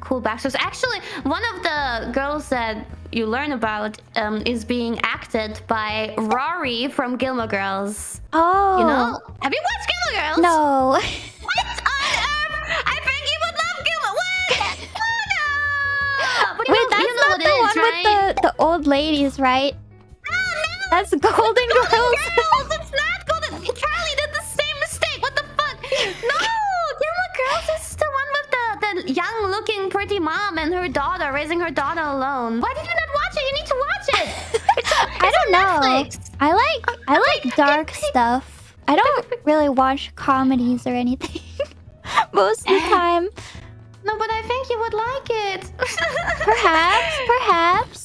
cool backstories. Actually, one of the girls that you learn about um, is being acted by Rory from Gilmore Girls. Oh. You know? Have you watched Gilmore Girls? No. What on earth? I think you would love Gilmore. What? Oh, no! But you Wait, know, that's you know not the is, one right? with the, the old ladies, right? That's Golden Girls. Girls, the young-looking pretty mom and her daughter raising her daughter alone. Why did you not watch it? You need to watch it. It's, on- I don't know. Netflix. I like oh, I like dark stuff. I don't really watch comedies or anything. Most of the time. No, but I think you would like it. Perhaps, perhaps. oh,